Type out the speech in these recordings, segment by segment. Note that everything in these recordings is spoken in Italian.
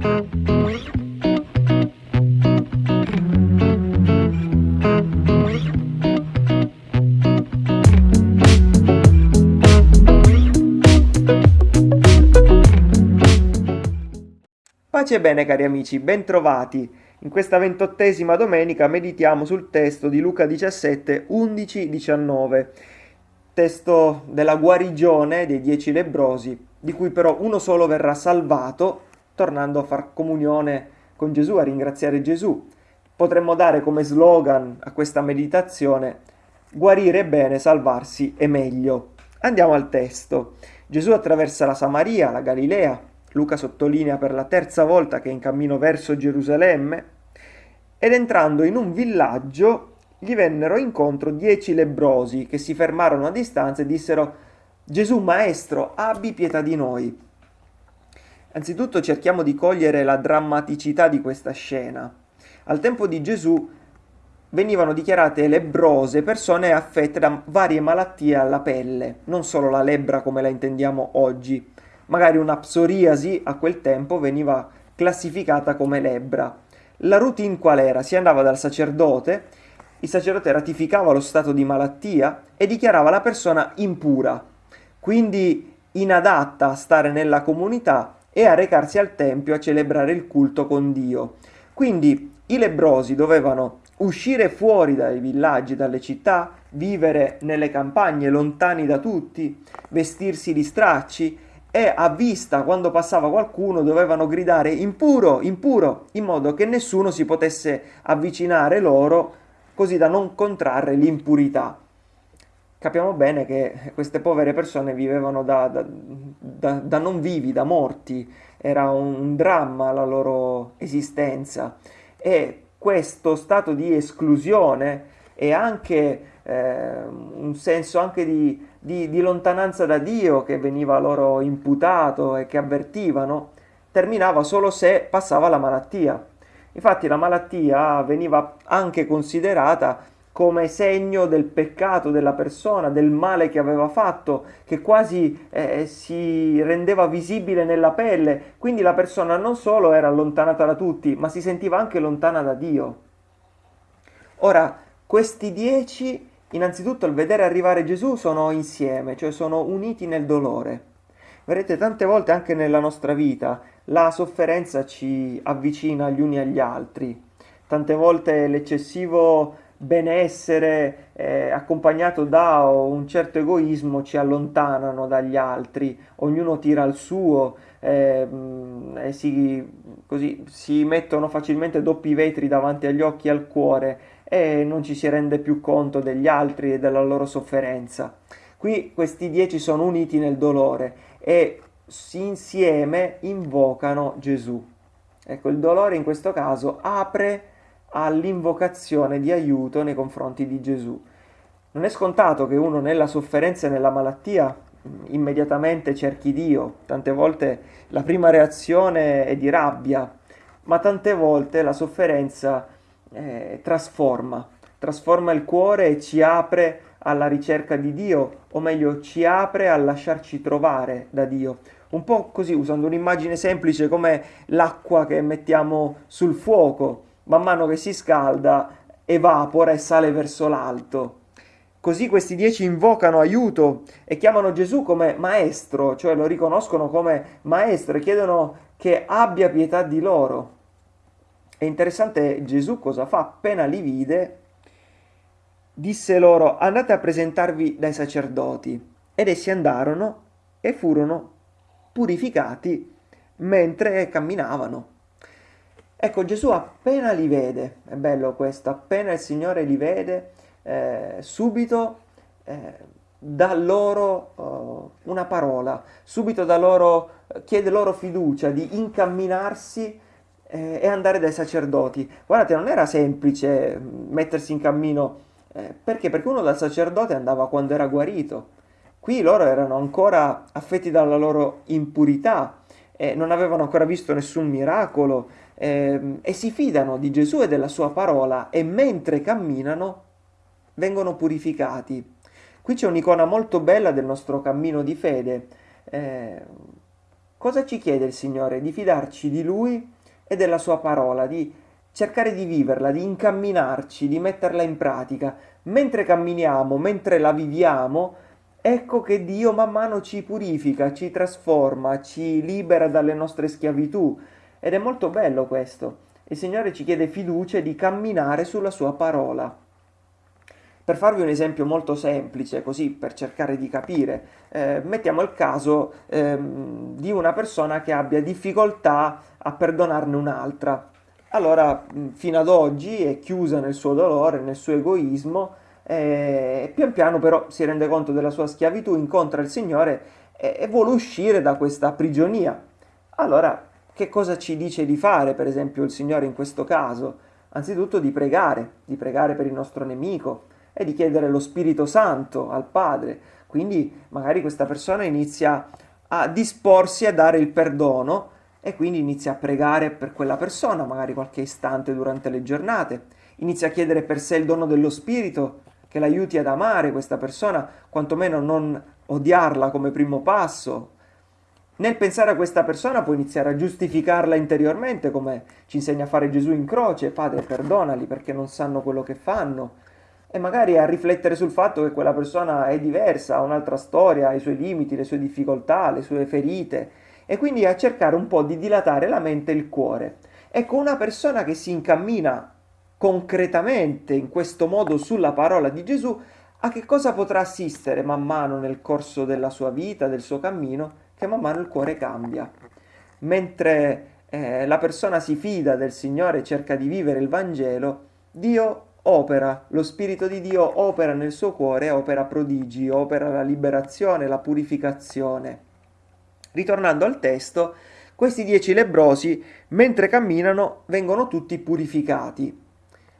Pace e bene cari amici, bentrovati. In questa ventottesima domenica meditiamo sul testo di Luca 17, 11, 19, testo della guarigione dei dieci lebrosi, di cui però uno solo verrà salvato, tornando a far comunione con Gesù, a ringraziare Gesù. Potremmo dare come slogan a questa meditazione guarire bene, salvarsi è meglio. Andiamo al testo. Gesù attraversa la Samaria, la Galilea, Luca sottolinea per la terza volta che è in cammino verso Gerusalemme, ed entrando in un villaggio gli vennero incontro dieci lebrosi che si fermarono a distanza e dissero Gesù Maestro, abbi pietà di noi. Anzitutto cerchiamo di cogliere la drammaticità di questa scena. Al tempo di Gesù venivano dichiarate lebrose persone affette da varie malattie alla pelle, non solo la lebbra come la intendiamo oggi, magari una psoriasi a quel tempo veniva classificata come lebbra. La routine qual era? Si andava dal sacerdote, il sacerdote ratificava lo stato di malattia e dichiarava la persona impura, quindi inadatta a stare nella comunità e a recarsi al tempio a celebrare il culto con Dio. Quindi i lebrosi dovevano uscire fuori dai villaggi, dalle città, vivere nelle campagne lontani da tutti, vestirsi di stracci e a vista quando passava qualcuno dovevano gridare impuro, impuro, in modo che nessuno si potesse avvicinare loro così da non contrarre l'impurità. Capiamo bene che queste povere persone vivevano da, da, da, da non vivi, da morti, era un dramma la loro esistenza e questo stato di esclusione e anche eh, un senso anche di, di, di lontananza da Dio che veniva loro imputato e che avvertivano, terminava solo se passava la malattia. Infatti la malattia veniva anche considerata come segno del peccato della persona, del male che aveva fatto, che quasi eh, si rendeva visibile nella pelle. Quindi la persona non solo era allontanata da tutti, ma si sentiva anche lontana da Dio. Ora, questi dieci Innanzitutto al vedere arrivare Gesù sono insieme, cioè sono uniti nel dolore. Vedete, tante volte anche nella nostra vita la sofferenza ci avvicina gli uni agli altri. Tante volte l'eccessivo benessere eh, accompagnato da un certo egoismo ci allontanano dagli altri, ognuno tira il suo eh, e si, così, si mettono facilmente doppi vetri davanti agli occhi e al cuore e non ci si rende più conto degli altri e della loro sofferenza. Qui questi dieci sono uniti nel dolore e insieme invocano Gesù. Ecco, il dolore in questo caso apre all'invocazione di aiuto nei confronti di Gesù. Non è scontato che uno nella sofferenza e nella malattia immediatamente cerchi Dio, tante volte la prima reazione è di rabbia, ma tante volte la sofferenza eh, trasforma, trasforma il cuore e ci apre alla ricerca di Dio, o meglio ci apre a lasciarci trovare da Dio. Un po' così, usando un'immagine semplice come l'acqua che mettiamo sul fuoco, man mano che si scalda, evapora e sale verso l'alto. Così questi dieci invocano aiuto e chiamano Gesù come maestro, cioè lo riconoscono come maestro e chiedono che abbia pietà di loro. È interessante Gesù cosa fa? Appena li vide, disse loro andate a presentarvi dai sacerdoti. Ed essi andarono e furono purificati mentre camminavano. Ecco, Gesù appena li vede, è bello questo, appena il Signore li vede, eh, subito eh, dà loro uh, una parola, subito loro, chiede loro fiducia di incamminarsi eh, e andare dai sacerdoti. Guardate, non era semplice mm, mettersi in cammino, eh, perché? Perché uno dal sacerdote andava quando era guarito. Qui loro erano ancora affetti dalla loro impurità, eh, non avevano ancora visto nessun miracolo eh, e si fidano di Gesù e della sua parola e mentre camminano vengono purificati. Qui c'è un'icona molto bella del nostro cammino di fede. Eh, Cosa ci chiede il Signore? Di fidarci di Lui e della Sua parola, di cercare di viverla, di incamminarci, di metterla in pratica. Mentre camminiamo, mentre la viviamo, ecco che Dio man mano ci purifica, ci trasforma, ci libera dalle nostre schiavitù. Ed è molto bello questo. Il Signore ci chiede fiducia di camminare sulla Sua parola. Per farvi un esempio molto semplice, così per cercare di capire, eh, mettiamo il caso ehm, di una persona che abbia difficoltà a perdonarne un'altra. Allora, fino ad oggi è chiusa nel suo dolore, nel suo egoismo, e pian piano però si rende conto della sua schiavitù, incontra il Signore e, e vuole uscire da questa prigionia. Allora, che cosa ci dice di fare, per esempio, il Signore in questo caso? Anzitutto di pregare, di pregare per il nostro nemico, e di chiedere lo Spirito Santo al Padre. Quindi magari questa persona inizia a disporsi a dare il perdono e quindi inizia a pregare per quella persona, magari qualche istante durante le giornate. Inizia a chiedere per sé il dono dello Spirito che l'aiuti ad amare questa persona, quantomeno non odiarla come primo passo. Nel pensare a questa persona può iniziare a giustificarla interiormente, come ci insegna a fare Gesù in croce, Padre perdonali perché non sanno quello che fanno e magari a riflettere sul fatto che quella persona è diversa, ha un'altra storia, ha i suoi limiti, le sue difficoltà, le sue ferite. E quindi a cercare un po' di dilatare la mente e il cuore. Ecco, una persona che si incammina concretamente in questo modo sulla parola di Gesù, a che cosa potrà assistere man mano nel corso della sua vita, del suo cammino, che man mano il cuore cambia. Mentre eh, la persona si fida del Signore e cerca di vivere il Vangelo, Dio opera, lo Spirito di Dio opera nel suo cuore, opera prodigi, opera la liberazione, la purificazione. Ritornando al testo, questi dieci lebrosi, mentre camminano, vengono tutti purificati.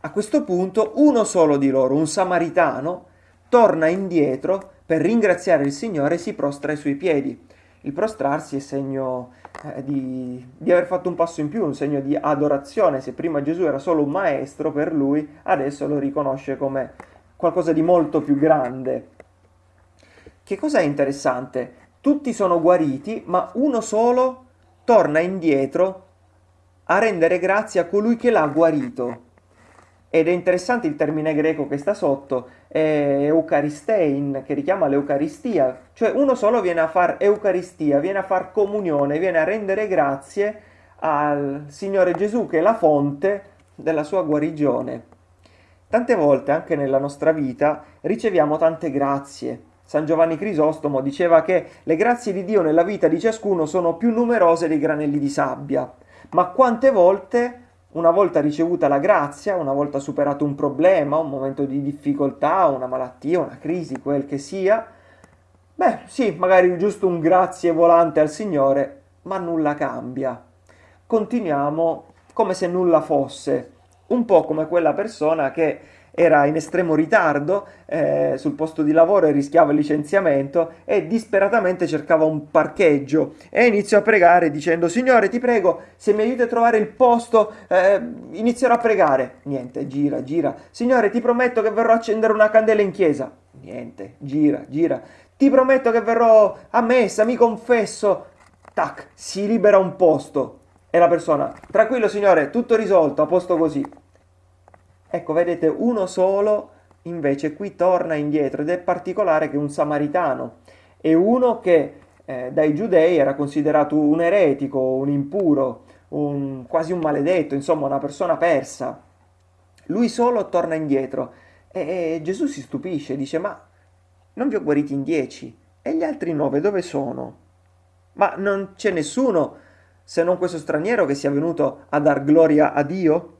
A questo punto uno solo di loro, un samaritano, torna indietro per ringraziare il Signore e si prostra ai suoi piedi. Il prostrarsi è segno eh, di, di, aver fatto un passo in più, un segno di adorazione. Se prima Gesù era solo un maestro per lui, adesso lo riconosce come qualcosa di molto più grande. Che cosa è interessante? Tutti sono guariti, ma uno solo torna indietro a rendere grazie a colui che l'ha guarito. Ed è interessante il termine greco che sta sotto, è Eucharistein, che richiama l'Eucaristia, cioè uno solo viene a far Eucaristia, viene a far comunione, viene a rendere grazie al Signore Gesù che è la fonte della sua guarigione. Tante volte anche nella nostra vita riceviamo tante grazie. San Giovanni Crisostomo diceva che le grazie di Dio nella vita di ciascuno sono più numerose dei granelli di sabbia, ma quante volte una volta ricevuta la grazia, una volta superato un problema, un momento di difficoltà, una malattia, una crisi, quel che sia, beh sì, magari giusto un grazie volante al Signore, ma nulla cambia. Continuiamo come se nulla fosse, un po' come quella persona che era in estremo ritardo eh, sul posto di lavoro e rischiava il licenziamento e disperatamente cercava un parcheggio. E iniziò a pregare dicendo Signore ti prego se mi aiuti a trovare il posto eh, inizierò a pregare. Niente gira gira. Signore ti prometto che verrò a accendere una candela in chiesa. Niente gira gira. Ti prometto che verrò a messa mi confesso. Tac si libera un posto. E la persona tranquillo signore tutto risolto a posto così Ecco, vedete, uno solo invece qui torna indietro ed è particolare che un samaritano è uno che eh, dai giudei era considerato un eretico, un impuro, un, quasi un maledetto, insomma una persona persa. Lui solo torna indietro e, e Gesù si stupisce, dice ma non vi ho guariti in dieci e gli altri nove dove sono? Ma non c'è nessuno se non questo straniero che sia venuto a dar gloria a Dio?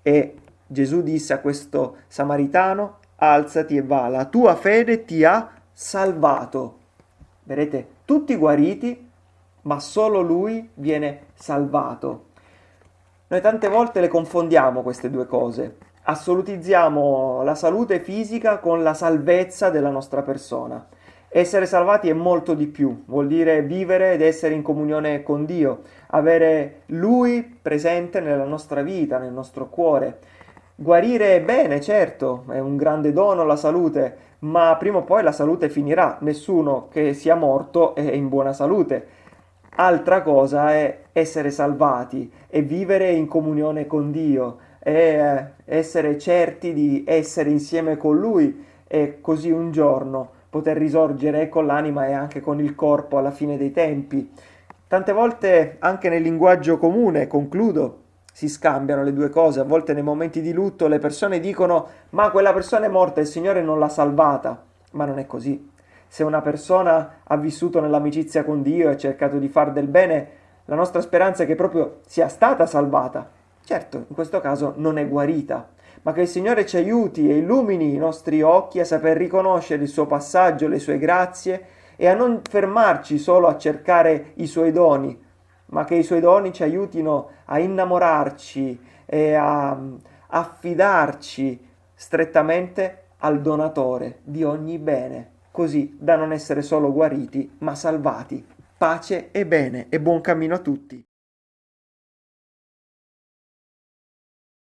E Gesù disse a questo samaritano, alzati e va, la tua fede ti ha salvato. Vedete, tutti guariti, ma solo lui viene salvato. Noi tante volte le confondiamo queste due cose. Assolutizziamo la salute fisica con la salvezza della nostra persona. Essere salvati è molto di più, vuol dire vivere ed essere in comunione con Dio, avere Lui presente nella nostra vita, nel nostro cuore. Guarire è bene, certo, è un grande dono la salute, ma prima o poi la salute finirà. Nessuno che sia morto è in buona salute. Altra cosa è essere salvati e vivere in comunione con Dio e eh, essere certi di essere insieme con Lui e così un giorno poter risorgere con l'anima e anche con il corpo alla fine dei tempi. Tante volte anche nel linguaggio comune, concludo, si scambiano le due cose. A volte nei momenti di lutto le persone dicono ma quella persona è morta e il Signore non l'ha salvata. Ma non è così. Se una persona ha vissuto nell'amicizia con Dio e ha cercato di far del bene, la nostra speranza è che proprio sia stata salvata. Certo, in questo caso non è guarita, ma che il Signore ci aiuti e illumini i nostri occhi a saper riconoscere il suo passaggio, le sue grazie e a non fermarci solo a cercare i suoi doni, ma che i suoi doni ci aiutino a innamorarci e a affidarci strettamente al donatore di ogni bene, così da non essere solo guariti, ma salvati. Pace e bene e buon cammino a tutti.